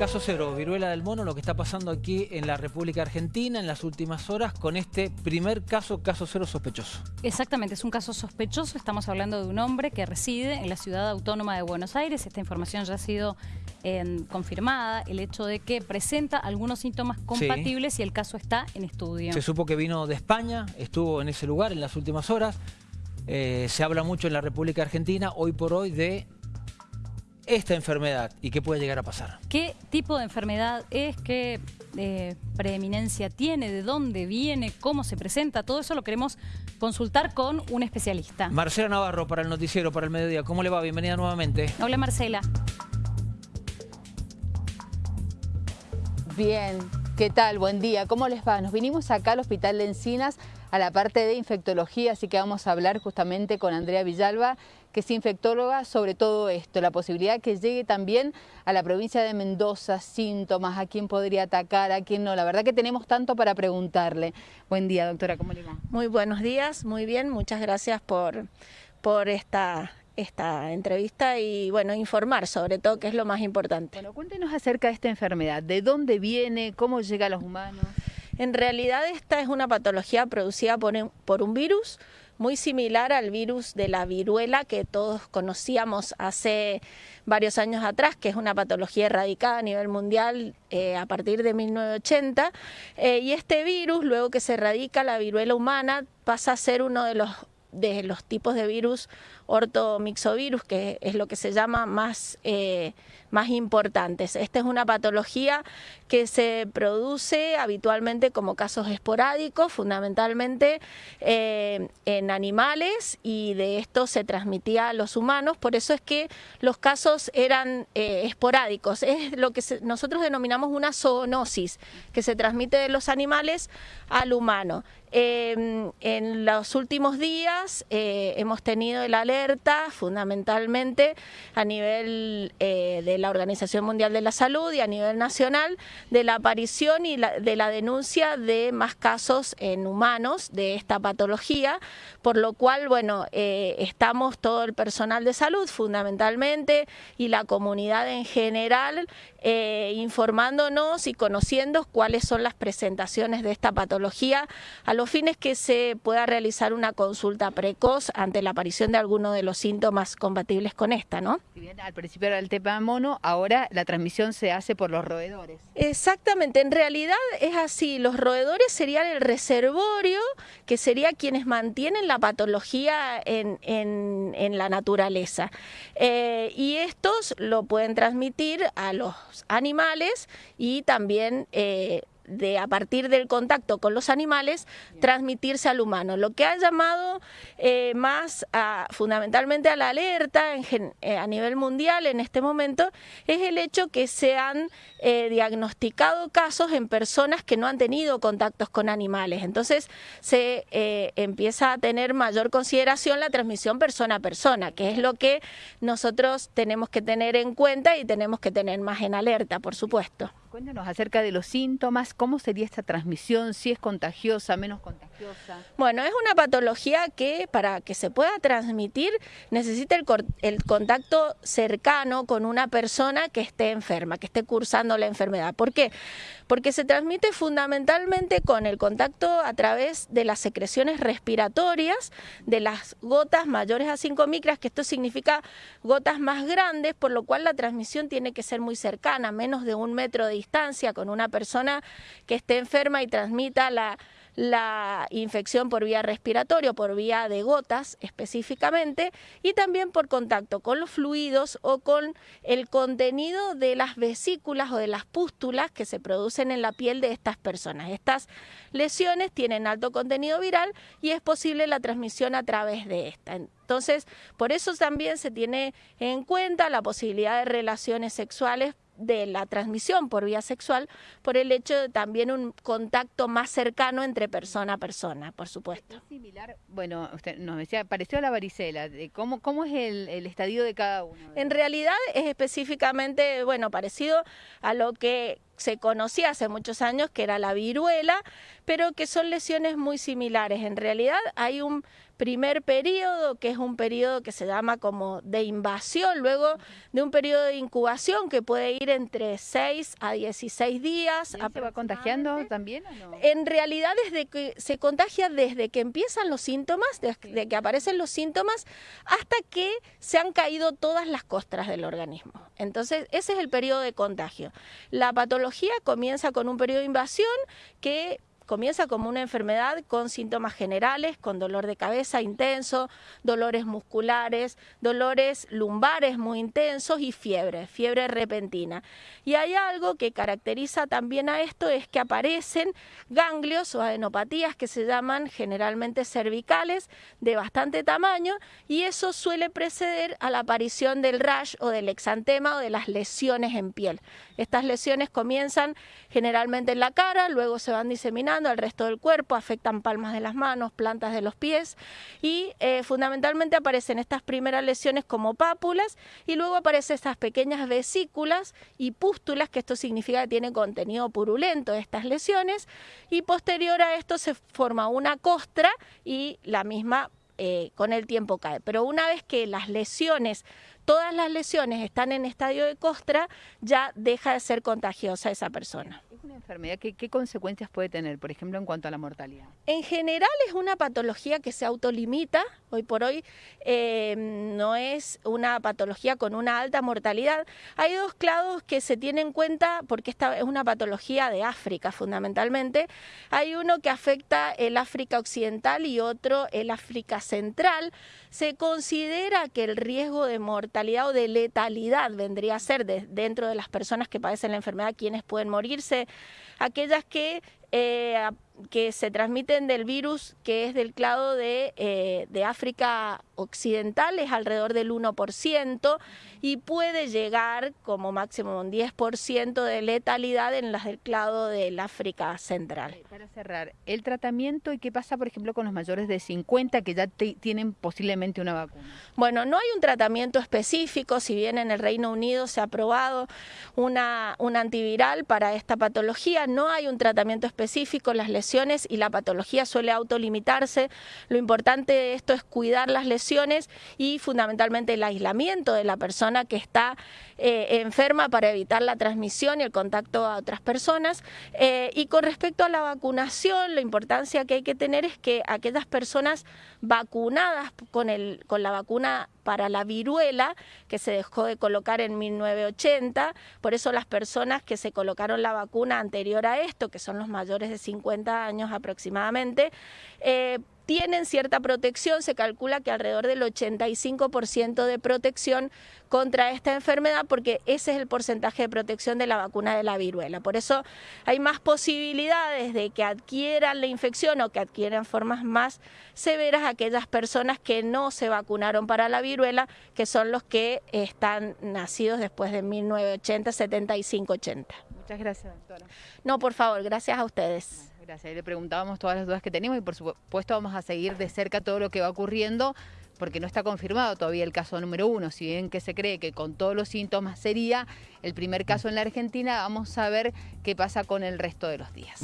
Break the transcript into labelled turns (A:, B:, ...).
A: Caso cero, viruela del mono, lo que está pasando aquí en la República Argentina en las últimas horas con este primer caso, caso cero sospechoso.
B: Exactamente, es un caso sospechoso. Estamos hablando de un hombre que reside en la ciudad autónoma de Buenos Aires. Esta información ya ha sido eh, confirmada. El hecho de que presenta algunos síntomas compatibles y el caso está en estudio.
A: Se supo que vino de España, estuvo en ese lugar en las últimas horas. Eh, se habla mucho en la República Argentina hoy por hoy de esta enfermedad y qué puede llegar a pasar.
B: ¿Qué tipo de enfermedad es? ¿Qué eh, preeminencia tiene? ¿De dónde viene? ¿Cómo se presenta? Todo eso lo queremos consultar con un especialista.
A: Marcela Navarro para el noticiero, para el mediodía. ¿Cómo le va? Bienvenida nuevamente.
B: Hola Marcela.
C: Bien, ¿qué tal? Buen día. ¿Cómo les va? Nos vinimos acá al Hospital de Encinas a la parte de infectología, así que vamos a hablar justamente con Andrea Villalba, que es infectóloga, sobre todo esto, la posibilidad que llegue también a la provincia de Mendoza, síntomas, a quién podría atacar, a quién no. La verdad que tenemos tanto para preguntarle. Buen día, doctora, ¿cómo le va?
D: Muy buenos días, muy bien, muchas gracias por, por esta esta entrevista y bueno, informar sobre todo, que es lo más importante.
C: Bueno, cuéntenos acerca de esta enfermedad, ¿de dónde viene, cómo llega a los humanos?
D: En realidad esta es una patología producida por un, virus muy similar al virus de la viruela que todos conocíamos hace varios años atrás, que es una patología erradicada a nivel mundial eh, a partir de 1980. Eh, y este virus, luego que se erradica la viruela humana, pasa a ser uno de los de los tipos de virus ortomixovirus, que es lo que se llama más, eh, más importantes. Esta es una patología que se produce habitualmente como casos esporádicos, fundamentalmente eh, en animales y de esto se transmitía a los humanos, por eso es que los casos eran eh, esporádicos, es lo que nosotros denominamos una zoonosis, que se transmite de los animales al humano. Em, en los últimos días hemos tenido el alerta fundamentalmente a nivel eh, de la Organización Mundial de la Salud y a nivel nacional de la aparición y de la denuncia de más casos en humanos de esta patología, por lo cual, bueno, eh, estamos todo el personal de salud fundamentalmente y la comunidad en general eh, informándonos y conociendo cuáles son las presentaciones de esta patología a los fines que se pueda realizar una consulta precoz ante la aparición de de los síntomas compatibles con esta, ¿no?
C: bien, al principio era el tema mono, ahora la transmisión se hace por los roedores.
D: Exactamente, en realidad es así, los roedores serían el reservorio, que sería quienes mantienen la patología en, la naturaleza. Eh, y estos lo pueden transmitir a los animales y también eh, de a partir del contacto con los animales transmitirse al humano. Lo que ha llamado eh, más fundamentalmente a la alerta eh, a nivel mundial en este momento es el hecho que se han eh, diagnosticado casos en personas que no han tenido contactos con animales. Entonces se empieza a tener mayor consideración la transmisión persona a persona, que es lo que nosotros tenemos que tener en cuenta y tenemos que tener más en alerta, por supuesto.
C: Cuéntanos acerca de los síntomas, cómo sería esta transmisión, si es contagiosa, menos contagiosa.
D: Bueno, es una patología que para que se pueda transmitir necesita el, el contacto cercano con una persona que esté enferma, que esté cursando la enfermedad. ¿Por qué? Porque se transmite fundamentalmente con el contacto a través de las secreciones respiratorias, de las gotas mayores a 5 micras, que esto significa gotas más grandes, por lo cual la transmisión tiene que ser muy cercana, menos de un metro de distancia con una persona que esté enferma y transmita la, la infección por vía respiratoria, por vía de gotas específicamente, y también por contacto con los fluidos o con el contenido de las vesículas o de las pústulas que se producen en la piel de estas personas. Estas lesiones tienen alto contenido viral y es posible la transmisión a través de esta. Entonces, por eso también se tiene en cuenta la posibilidad de relaciones sexuales de la transmisión por vía sexual por el hecho de también un contacto más cercano entre persona a persona, por supuesto.
C: Es similar, bueno, usted nos decía, pareció a la varicela, ¿cómo, cómo es el, estadio de cada uno?
D: En realidad es específicamente, bueno, parecido a lo que se conocía hace muchos años que era la viruela, pero que son lesiones muy similares. En realidad hay un primer periodo, que es un periodo que se llama como de invasión, luego de un periodo de incubación que puede ir entre 6 a 16 días.
C: ¿Se va contagiando también o no?
D: En realidad desde que se contagia desde que empiezan los síntomas, desde que aparecen los síntomas, hasta que se han caído todas las costras del organismo. Entonces, ese es el periodo de contagio. La patología comienza con un periodo de invasión que comienza como una enfermedad con síntomas generales, con dolor de cabeza intenso, dolores musculares, dolores lumbares muy intensos y fiebre, fiebre repentina. Y hay algo que caracteriza también a esto, es que aparecen ganglios o adenopatías que se llaman generalmente cervicales de bastante tamaño y eso suele preceder a la aparición del rash o del exantema o de las lesiones en piel. Estas lesiones comienzan generalmente en la cara, luego se van diseminando al resto del cuerpo, afectan palmas de las manos, plantas de los pies y eh, fundamentalmente aparecen estas primeras lesiones como pápulas y luego aparecen estas pequeñas vesículas y pústulas, que esto significa que tiene contenido purulento estas lesiones y posterior a esto se forma una costra y la misma eh, con el tiempo cae. Pero una vez que las lesiones todas las lesiones están en estadio de costra, ya deja de ser contagiosa esa persona
C: una enfermedad? ¿Qué, ¿Qué, consecuencias puede tener, por ejemplo, en cuanto a la mortalidad?
D: En general es una patología que se autolimita. Hoy por hoy eh, no es una patología con una alta mortalidad. Hay dos clados que se tienen en cuenta porque esta es una patología de África fundamentalmente. Hay uno que afecta el África occidental y otro el África central. Se considera que el riesgo de mortalidad o de letalidad vendría a ser dentro de las personas que padecen la enfermedad, quienes pueden morirse aquellas que eh, que se transmiten del virus que es del clado de, eh, de, África Occidental, es alrededor del 1% y puede llegar como máximo un 10% de letalidad en las del clado del África Central.
C: Para cerrar, el tratamiento y qué pasa, por ejemplo, con los mayores de 50 que ya tienen posiblemente una vacuna.
D: Bueno, no hay un tratamiento específico, si bien en el Reino Unido se ha aprobado una, un antiviral para esta patología, no hay un tratamiento específico, las lesiones y la patología suele autolimitarse. Lo importante de esto es cuidar las lesiones y fundamentalmente el aislamiento de la persona que está eh, enferma para evitar la transmisión y el contacto a otras personas. Eh, y con respecto a la vacunación, la importancia que hay que tener es que aquellas personas vacunadas con, el, con la vacuna para la viruela, que se dejó de colocar en 1980, por eso las personas que se colocaron la vacuna anterior a esto, que son los mayores de 50 años aproximadamente, eh, tienen cierta protección, se calcula que alrededor del 85% de protección contra esta enfermedad porque ese es el porcentaje de protección de la vacuna de la viruela. Por eso hay más posibilidades de que adquieran la infección o que adquieran formas más severas aquellas personas que no se vacunaron para la viruela, que son los que están nacidos después de 1980, 75, 80.
C: Muchas gracias, doctora.
D: No, por favor, gracias a ustedes.
C: Gracias. Le preguntábamos todas las dudas que tenemos y por supuesto vamos a seguir de cerca todo lo que va ocurriendo porque no está confirmado todavía el caso número uno. Si bien que se cree que con todos los síntomas sería el primer caso en la Argentina, vamos a ver qué pasa con el resto de los días.